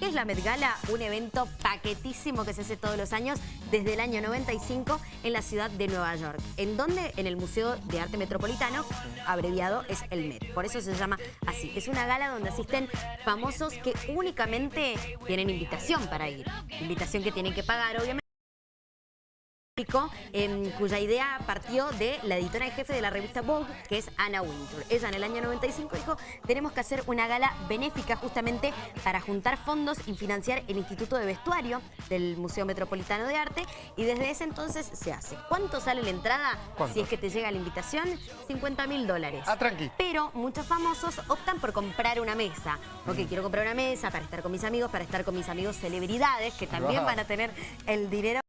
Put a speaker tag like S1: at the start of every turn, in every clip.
S1: ¿Qué es la Met Gala? Un evento paquetísimo que se hace todos los años desde el año 95 en la ciudad de Nueva York. ¿En dónde? En el Museo de Arte Metropolitano, abreviado es el Met. Por eso se llama así. Es una gala donde asisten famosos que únicamente tienen invitación para ir. Invitación que tienen que pagar, obviamente cuya idea partió de la editora en jefe de la revista Vogue, que es Anna Wintour. Ella en el año 95 dijo, tenemos que hacer una gala benéfica justamente para juntar fondos y financiar el Instituto de Vestuario del Museo Metropolitano de Arte y desde ese entonces se hace. ¿Cuánto sale la entrada? Si es que te llega la invitación, 50 mil dólares.
S2: Ah, tranqui.
S1: Pero muchos famosos optan por comprar una mesa. Ok, quiero comprar una mesa para estar con mis amigos, para estar con mis amigos celebridades que también van a tener el dinero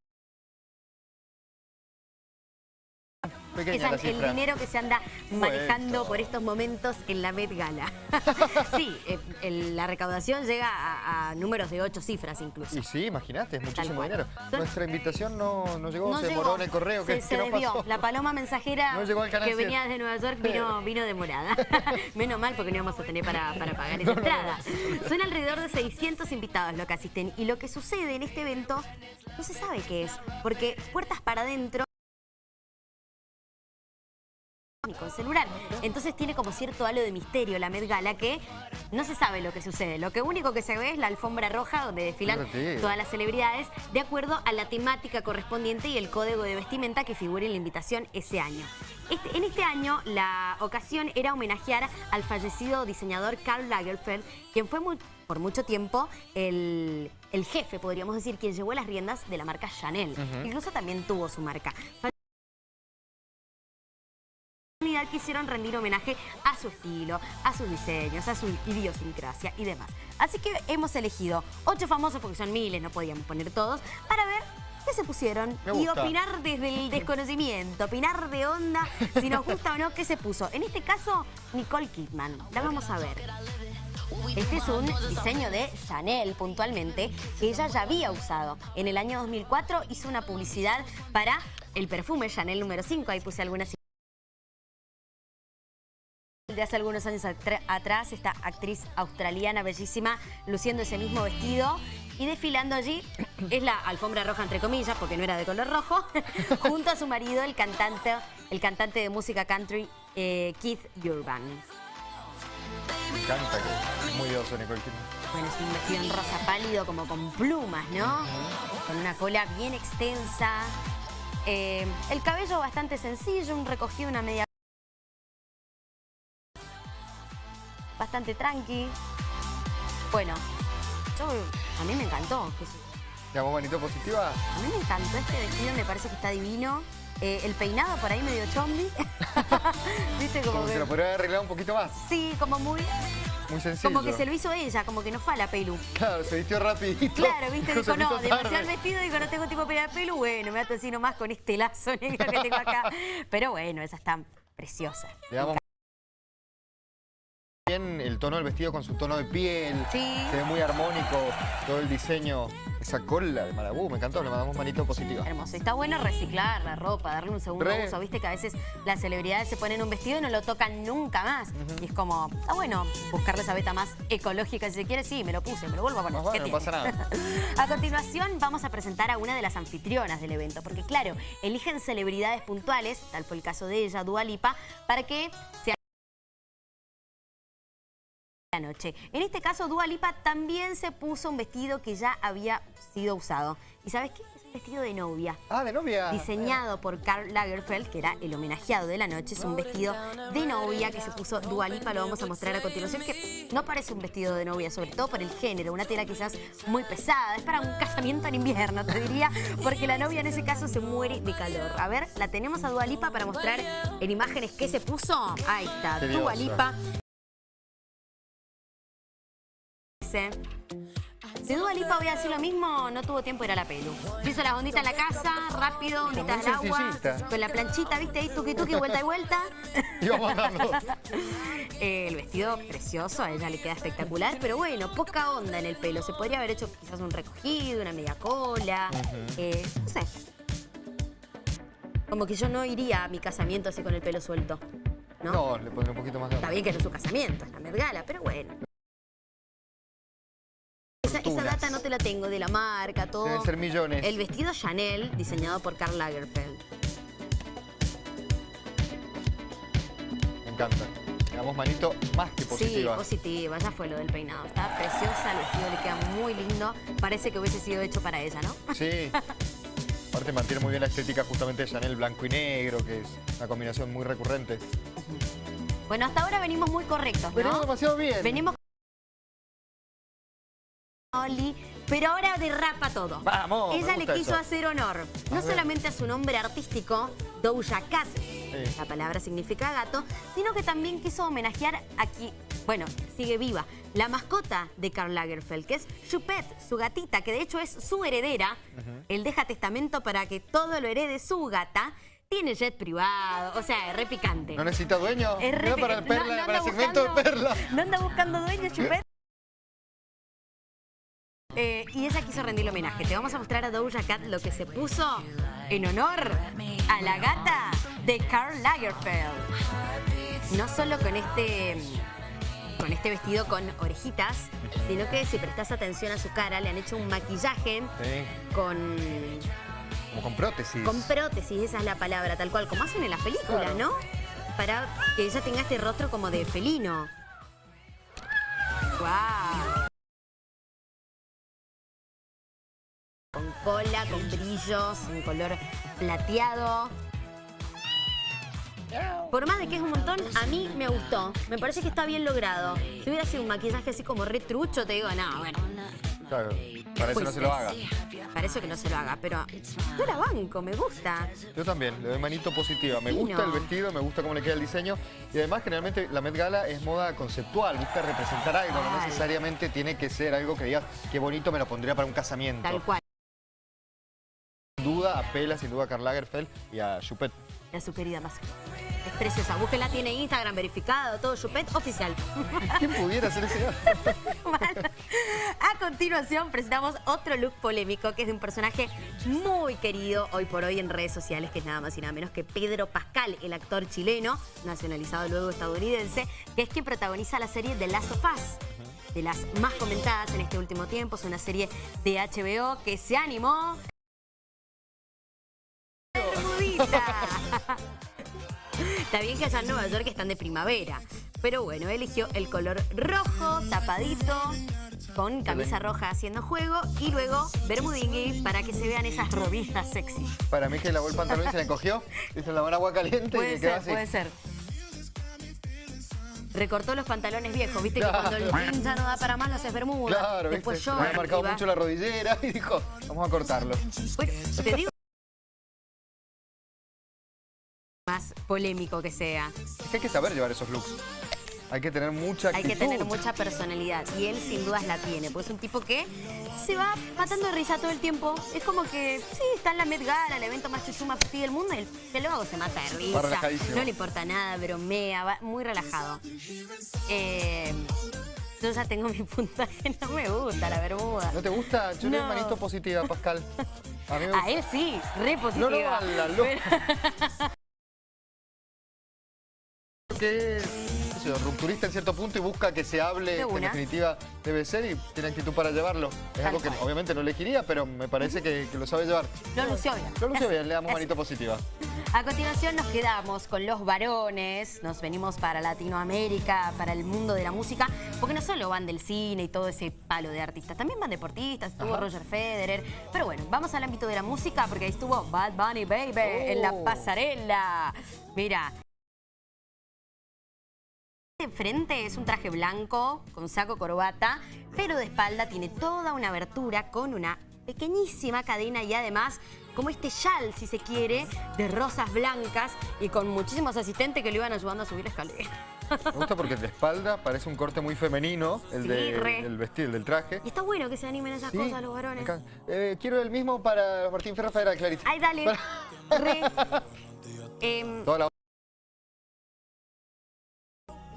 S1: es el dinero que se anda manejando por estos momentos en la Met Gala. sí, eh, la recaudación llega a, números de ocho cifras incluso.
S2: Y sí, imagínate, es muchísimo dinero. Nuestra invitación no, llegó, se demoró en el correo.
S1: Se, se debió. La paloma mensajera que venía desde Nueva York vino, vino demorada. Menos mal porque no íbamos a tener para, pagar esa entrada. Son alrededor de 600 invitados lo que asisten. Y lo que sucede en este evento no se sabe qué es. Porque puertas para adentro con celular. Entonces tiene como cierto halo de misterio la Met Gala que no se sabe lo que sucede. Lo que único que se ve es la alfombra roja donde desfilan todas las celebridades de acuerdo a la temática correspondiente y el código de vestimenta que figura en la invitación ese año. Este, en este año la ocasión era homenajear al fallecido diseñador Karl Lagerfeld, quien fue por mucho tiempo el, jefe, podríamos decir, quien llevó las riendas de la marca Chanel. Incluso también tuvo su marca quisieron rendir homenaje a su estilo, a sus diseños, a su idiosincrasia y demás. Así que hemos elegido ocho famosos, porque son miles, no podíamos poner todos, para ver qué se pusieron y opinar desde el desconocimiento, opinar de onda, si nos gusta o no qué se puso. En este caso, Nicole Kidman. La vamos a ver. Este es un diseño de Chanel, puntualmente, que ella ya había usado. En el año 2004 hizo una publicidad para el perfume Chanel número 5. Ahí puse algunas de hace algunos años atrás, esta actriz australiana bellísima, luciendo ese mismo vestido y desfilando allí, es la alfombra roja entre comillas, porque no era de color rojo, junto a su marido, el cantante, el cantante de música country, eh, Keith Urban.
S2: Me encanta que es muy oso Nicole
S1: Bueno, es un vestido en rosa pálido, como con plumas, ¿no? Con una cola bien extensa. Eh, el cabello bastante sencillo, un recogido, una media bastante tranqui. Bueno, yo, a mí me encantó.
S2: ¿Ya vos, manito positiva?
S1: A mí me encantó este vestido, me parece que está divino. Eh, el peinado por ahí medio chombi.
S2: ¿Viste? Como, que... se lo podría haber arreglado un poquito más.
S1: Sí, como muy...
S2: Muy sencillo.
S1: Como que se lo hizo ella, como que no fue a la pelu.
S2: Claro, se vistió rapidito.
S1: Claro, viste, dijo, no, demasiado vestido, digo, no tengo tiempo para la pelu, bueno, me ato así nomás con este lazo negro que tengo acá. Pero bueno, esa está preciosa
S2: el tono del vestido con su tono de piel.
S1: Sí.
S2: Se ve muy armónico todo el diseño. Esa cola de Marabú, me encantó, le mandamos manito positivo.
S1: Hermoso. Está bueno reciclar la ropa, darle un segundo uso. Viste que a veces las celebridades se ponen un vestido y no lo tocan nunca más. Y es como, está bueno buscarle esa beta más ecológica si se quiere. Sí, me lo puse, me lo vuelvo a poner.
S2: No, no pasa nada.
S1: a continuación vamos a presentar a una de las anfitrionas del evento. Porque claro, eligen celebridades puntuales, tal fue el caso de ella, Dua Lipa, para que se noche. En este caso, Dua Lipa también se puso un vestido que ya había sido usado. ¿Y sabes qué? Es un vestido de novia.
S2: Ah, de novia.
S1: Diseñado por Karl Lagerfeld, que era el homenajeado de la noche. Es un vestido de novia que se puso Dua Lipa. Lo vamos a mostrar a continuación, que no parece un vestido de novia, sobre todo por el género. Una tela quizás muy pesada. Es para un casamiento en invierno, te diría, porque la novia en ese caso se muere de calor. A ver, la tenemos a Dua Lipa para mostrar en imágenes qué se puso. Ahí está, Dua Lipa. Si Dua Lipa voy a decir lo mismo, no tuvo tiempo de ir a la pelu. Hizo las onditas en la casa, rápido, onditas al agua, con la planchita, ¿viste? Ahí tuki tuki, vuelta y vuelta. eh, el vestido precioso, a ella le queda espectacular, pero bueno, poca onda en el pelo. Se podría haber hecho quizás un recogido, una media cola, eh, no sé. Como que yo no iría a mi casamiento así con el pelo suelto. No,
S2: no le pondré un poquito más de
S1: Está bien que no es su casamiento, es la Met pero bueno. Esa, data no te la tengo, de la marca, todo.
S2: Deben ser millones.
S1: El vestido Chanel, diseñado por Karl Lagerfeld.
S2: Me encanta. Le damos manito más que positiva.
S1: Sí, positiva, ya fue lo del peinado. Está preciosa, el vestido le queda muy lindo. Parece que hubiese sido hecho para ella, ¿no?
S2: Sí. Aparte mantiene muy bien la estética justamente de Chanel blanco y negro, que es una combinación muy recurrente.
S1: Bueno, hasta ahora venimos muy correctos,
S2: Venimos
S1: ¿no?
S2: demasiado bien.
S1: Venimos pero ahora derrapa todo.
S2: Vamos,
S1: Ella le quiso
S2: eso.
S1: hacer honor, no solamente a su nombre artístico, Doja Cat, la palabra significa gato, sino que también quiso homenajear aquí, bueno, sigue viva, la mascota de Karl Lagerfeld, que es Chupet, su gatita, que de hecho es su heredera. Él deja testamento para que todo lo herede su gata. Tiene jet privado, o sea, es re picante.
S2: ¿No necesita dueño?
S1: Es re
S2: para perla,
S1: no- no
S2: para el segmento
S1: buscando-
S2: de perla.
S1: No anda buscando dueño, Chupet. Eh, y ella quiso rendirle homenaje. Te vamos a mostrar a Doja Cat lo que se puso en honor a la gata de Karl Lagerfeld. No solo con este, con este vestido con orejitas, sino que si prestas atención a su cara, le han hecho un maquillaje
S2: Sí,
S1: con,
S2: como con prótesis.
S1: con prótesis, esa es la palabra, tal cual, como hacen en las películas,
S2: Claro.
S1: ¿no? Para que ella tenga este rostro como de felino. ¡Wow! Cola, con brillos, en color plateado. Por más de que es un montón, a mí me gustó. Me parece que está bien logrado. Si hubiera sido un maquillaje así como retrucho, te digo, no, bueno,
S2: Claro, para eso no se lo haga.
S1: parece que no se lo haga, pero yo la banco, me gusta.
S2: Yo también, le doy manito positiva. Me gusta el vestido, me gusta cómo le queda el diseño. Y además, generalmente, la Met Gala es moda conceptual, busca representar algo. No necesariamente tiene que ser algo que digas, qué bonito me lo pondría para un casamiento.
S1: Tal cual.
S2: Duda, apela sin duda a Karl Lagerfeld y a Chupet.
S1: a su querida mascota. Es preciosa. Búsquenla, tiene Instagram verificado, todo Chupet oficial.
S2: ¿Quién pudiera hacer ese?
S1: Bueno, a continuación presentamos otro look polémico que es de un personaje muy querido hoy por hoy en redes sociales, que es nada más y nada menos que Pedro Pascal, el actor chileno, nacionalizado luego estadounidense, que es quien protagoniza la serie The Last of Us. De las más comentadas en este último tiempo, es una serie de HBO que se animó. Está bien que allá en Nueva York están de primavera. Pero bueno, eligió el color rojo, tapadito, con camisa roja haciendo juego y luego bermudingui para que se vean esas rodillas sexy.
S2: Para mí que lavó el pantalón y se le encogió, hizo la mano agua caliente y
S1: Puede
S2: quedó
S1: ser,
S2: así.
S1: puede ser. Recortó los pantalones viejos, viste
S2: Claro.
S1: que cuando el jean ya no da para más, lo haces bermuda.
S2: Claro,
S1: Después yo.
S2: Me había marcado mucho la rodillera y dijo, vamos a cortarlo.
S1: Bueno, te digo. Más polémico que sea.
S2: Es que hay que saber llevar esos looks. Hay que tener mucha
S1: Hay
S2: actitud.
S1: que tener mucha personalidad y él sin dudas la tiene, porque es un tipo que se va matando de risa todo el tiempo. Es como que, sí, está en la Met Gala, el evento más chuchu más fifí del mundo, y el que luego se mata de risa. No le importa nada, bromea, va muy relajado. Eh, yo ya tengo mi puntaje, no me gusta la bermuda.
S2: ¿No te gusta? Yo
S1: No.
S2: manito positiva, Pascal. A mí me
S1: A él sí, re
S2: No,
S1: positiva.
S2: no, a la loca.
S1: Pero-
S2: que es rupturista en cierto punto y busca que se hable,
S1: De
S2: que en definitiva debe ser y tiene actitud para llevarlo. Es
S1: Tal
S2: algo que
S1: cual.
S2: obviamente no elegiría, pero me parece que, que lo sabe llevar.
S1: Lo lució bien.
S2: Lo lució bien, le damos manito positiva.
S1: A continuación nos quedamos con los varones, nos venimos para Latinoamérica, para el mundo de la música, porque no solo van del cine y todo ese palo de artistas, también van deportistas, estuvo
S2: Ajá.
S1: Roger Federer, pero bueno, vamos al ámbito de la música porque ahí estuvo Bad Bunny Baby en la
S2: Oh.
S1: pasarela. Mira. De frente es un traje blanco con saco corbata, pero de espalda tiene toda una abertura con una pequeñísima cadena y además como este chal, si se quiere, de rosas blancas y con muchísimos asistentes que le iban ayudando a subir la escalera.
S2: Me gusta porque de espalda parece un corte muy femenino, el
S1: Sí,
S2: de- del vestir, el del traje.
S1: Y está bueno que se animen esas
S2: Sí,
S1: cosas los varones.
S2: Eh, quiero el mismo para Martín Ferra Federal, Clarita.
S1: Ay, dale. Re. Em,
S2: Toda la-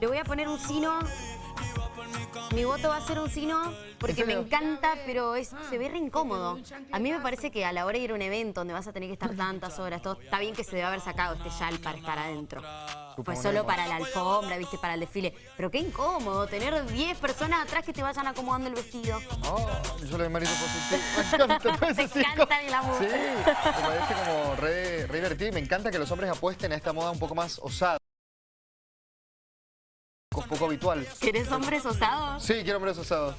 S1: le voy a poner un sino Mi voto va a ser un sí no, porque
S2: ¿En
S1: me encanta, pero es, se ve re incómodo. A mí me parece que a la hora de ir a un evento donde vas a tener que estar tantas horas, todo, está bien que se debe haber sacado este yal para estar adentro. Pues solo para la alfombra, viste, para el desfile. Pero qué incómodo tener 10 personas atrás que te vayan acomodando el vestido.
S2: Oh, yo le marito positivo. Me encanta
S1: Te encanta el glamour.
S2: Sí, me parece como re, re divertido y me encanta que los hombres apuesten a esta moda un poco más osada. Poco habitual.
S1: ¿Querés hombres osados?
S2: Sí, quiero hombres osados.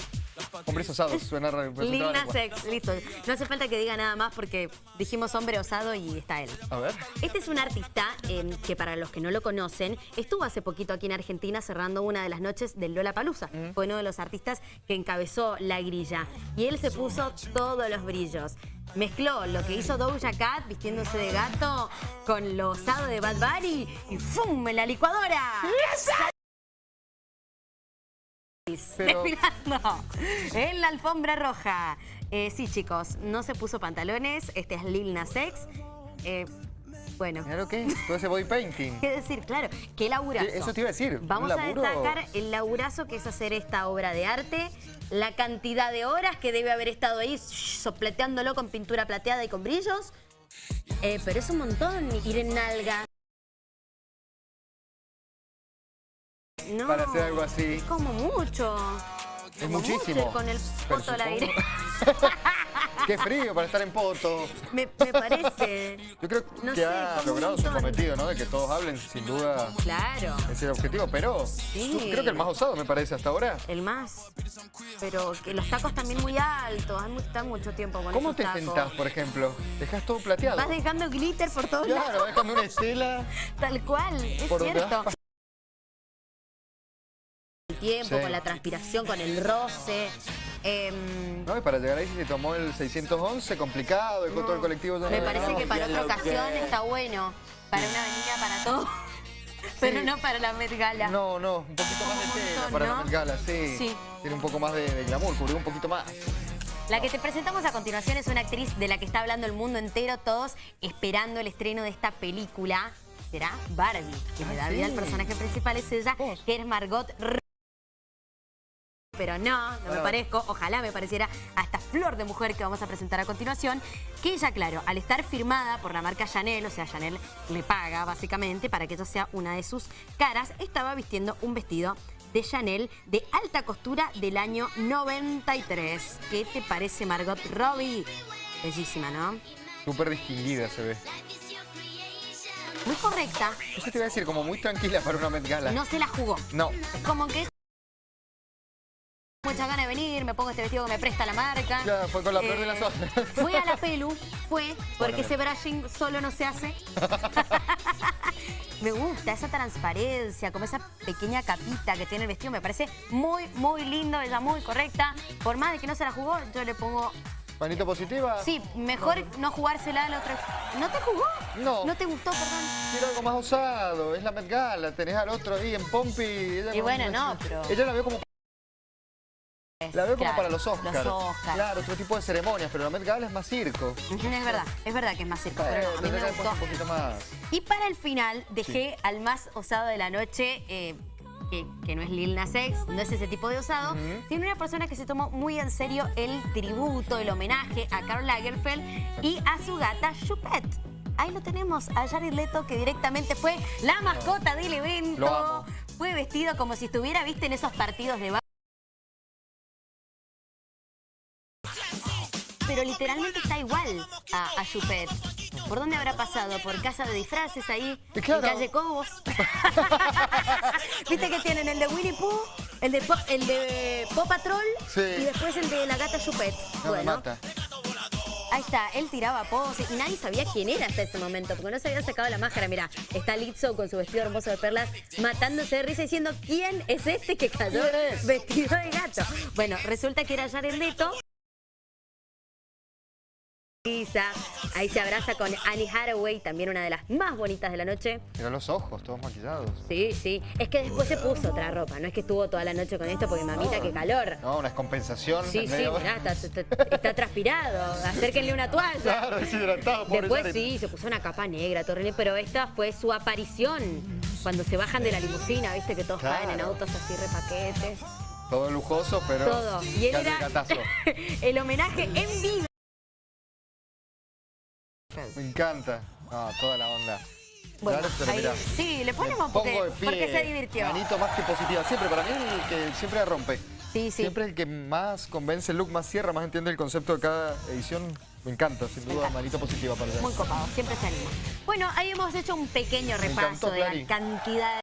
S2: Hombres osados, suena raro. me
S1: Lil
S2: resultaba
S1: Nas
S2: lengua.
S1: X, listo. No hace falta que diga nada más porque dijimos hombre osado y está él.
S2: A ver.
S1: Este es un artista eh, que para los que no lo conocen, estuvo hace poquito aquí en Argentina cerrando una de las noches del Lola Palusa. Fue uno de los artistas que encabezó la grilla. Y él se puso todos los brillos. Mezcló lo que hizo Doja Cat vistiéndose de gato con lo osado de Bad Bunny y ¡fum! en la licuadora.
S2: Pero-
S1: Desfilando en la alfombra roja. Eh, sí, chicos, no se puso pantalones. Este es Lil Nas X. Eh, bueno,
S2: lo que todo ese body painting.
S1: ¿Qué decir? Claro, qué laburazo.
S2: Eso te iba a decir,
S1: Vamos a destacar el laburazo que es hacer esta obra de arte, la cantidad de horas que debe haber estado ahí sopleteándolo con pintura plateada y con brillos. Eh, pero es un montón ir en nalga. No,
S2: Para hacer algo así.
S1: es como mucho.
S2: Es
S1: Como
S2: muchísimo.
S1: mucho con el poto al aire.
S2: Qué frío para estar en poto.
S1: me, me parece.
S2: Yo creo
S1: No
S2: que
S1: sé,
S2: ha logrado su cometido, ¿no? De que todos hablen, sin duda,
S1: Claro.
S2: es el objetivo. Pero
S1: Sí.
S2: creo que el más osado me parece hasta ahora.
S1: El más. Pero que los tacos también muy altos. Hay están mucho tiempo con
S2: ¿Cómo te
S1: tacos.
S2: sentás, por ejemplo? ¿Dejas todo plateado?
S1: Vas dejando glitter por todos lados.
S2: Claro, dejando una estela.
S1: Tal cual, es
S2: Por
S1: cierto. Tiempo,
S2: Sí.
S1: con la transpiración, con el roce. em,
S2: No, y para llegar ahí se tomó el 611, complicado, dejó todo el colectivo
S1: me parece
S2: No,
S1: que para otra ocasión
S2: que-
S1: está bueno. Para una avenida para todo. Pero no para la Met Gala.
S2: No, no, un poquito más de tela para
S1: ¿no?
S2: la Met Gala, sí.
S1: Sí.
S2: Tiene un poco más de, de glamour, cubrió un poquito más.
S1: La que te presentamos a continuación es una actriz de la que está hablando el mundo entero, todos esperando el estreno de esta película. Será Barbie, que le da
S2: Ah,
S1: vida al personaje principal, es ella,
S2: Vos.
S1: que es Margot Robbie. Pero no, no me parezco, ojalá me pareciera a esta flor de mujer que vamos a presentar a continuación, que ella, claro, al estar firmada por la marca Chanel, o sea, Chanel le paga básicamente para que ella sea una de sus caras, estaba vistiendo un vestido de Chanel de alta costura del año 93. ¿Qué te parece, Margot Robbie? Bellísima, ¿no?
S2: Súper distinguida se ve.
S1: Muy correcta,
S2: Eso te iba a decir, como muy tranquila para una Met Gala.
S1: no se la jugó.
S2: No.
S1: Como que... Mucha ganas de venir, me pongo este vestido que me presta la marca. Eh,
S2: Ya, fue con la peor de las horas.
S1: Fue a la pelu, fue, porque
S2: Bueno,
S1: ese brushing solo no se hace. me gusta esa transparencia, como esa pequeña capita que tiene el vestido, me parece muy, muy lindo, ella muy correcta. Por más de que no se la jugó, yo le pongo...
S2: Manito positiva.
S1: Sí, mejor no jugársela a la otra... ¿No te jugó?
S2: No.
S1: ¿No te gustó, perdón?
S2: Quiero algo más osado, es la Met Gala, tenés al otro ahí en Pompi. ella
S1: Y bueno, no, pero-
S2: Ella la veo como, la veo como
S1: Claro,
S2: para los Oscars.
S1: Los Oscars.
S2: Claro, otro tipo de ceremonias, pero la Met Gala es más circo.
S1: Es verdad, es verdad que es más circo, pero no, a mí me gustó.
S2: un poquito más.
S1: Y para el final dejé al más osado de la noche, eh, que, que no es Lil Nas X, no es ese tipo de osado,
S2: Ujú.
S1: sino una persona que se tomó muy en serio el tributo, el homenaje a Karl Lagerfeld y a su gata Chupette. Ahí lo tenemos, a Jared Leto, que directamente fue la mascota del evento. Fue vestido como si estuviera, viste, en esos partidos de... Pero literalmente está igual a, a Chupette. ¿Por dónde habrá pasado? ¿Por casa de disfraces ahí?
S2: Claro.
S1: En calle Cobos. ¿Viste que tienen el de Winnie Pooh? El de, Po- el de Paw Patrol
S2: Sí.
S1: y después el de la gata.
S2: No, me
S1: bueno,
S2: mata.
S1: ahí está, él tiraba poses y nadie sabía quién era hasta ese momento, porque no se había sacado la máscara. Mira, está Lizzo con su vestido hermoso de perlas, matándose de risa diciendo quién es este que cayó vestido de gato. Bueno, resulta que era Jared Leto. Lisa, Ahí se abraza con Annie Hathaway, también una de las más bonitas de la noche.
S2: Mira los ojos, todos maquillados.
S1: Sí, sí. Es que después se puso otra ropa, no es que estuvo toda la noche con esto porque mamita, qué calor.
S2: No, una descompensación.
S1: Sí, sí, mirá, está, está- está transpirado. Acérquenle una toalla.
S2: Claro, deshidratado,
S1: Después sí, se puso una capa negra, horrible, pero esta fue su aparición. Cuando se bajan de la limusina, viste que todos
S2: Claro.
S1: caen en autos así repaquetes.
S2: Todo lujoso, pero
S1: todo. Y él era el homenaje en vivo.
S2: Me encanta. Ah, toda la onda.
S1: Bueno, ahí- sí, le ponemos porque,
S2: de pie,
S1: porque se divirtió.
S2: Manito más que positiva. Siempre, para mí el que siempre la rompe.
S1: Sí, sí.
S2: Siempre el que más convence el look, más cierra, más entiende el concepto de cada edición. Me encanta, sin duda,
S1: encanta.
S2: manito positiva para.
S1: Muy copado, siempre se anima. Bueno, ahí hemos hecho un pequeño repaso
S2: encantó,
S1: de la cantidad